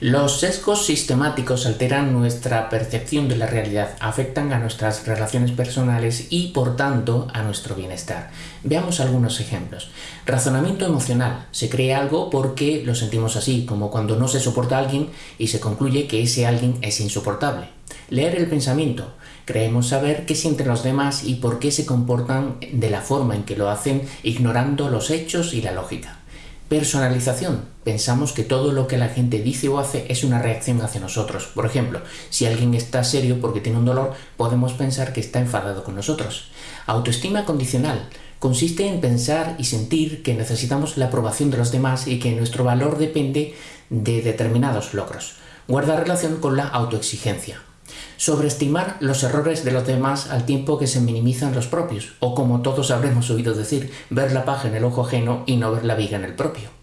Los sesgos sistemáticos alteran nuestra percepción de la realidad, afectan a nuestras relaciones personales y, por tanto, a nuestro bienestar. Veamos algunos ejemplos. Razonamiento emocional. Se cree algo porque lo sentimos así, como cuando no se soporta a alguien y se concluye que ese alguien es insoportable. Leer el pensamiento. Creemos saber qué sienten los demás y por qué se comportan de la forma en que lo hacen, ignorando los hechos y la lógica. Personalización. Pensamos que todo lo que la gente dice o hace es una reacción hacia nosotros. Por ejemplo, si alguien está serio porque tiene un dolor, podemos pensar que está enfadado con nosotros. Autoestima condicional. Consiste en pensar y sentir que necesitamos la aprobación de los demás y que nuestro valor depende de determinados logros. Guarda relación con la autoexigencia. Sobreestimar los errores de los demás al tiempo que se minimizan los propios, o como todos habremos oído decir, ver la paja en el ojo ajeno y no ver la viga en el propio.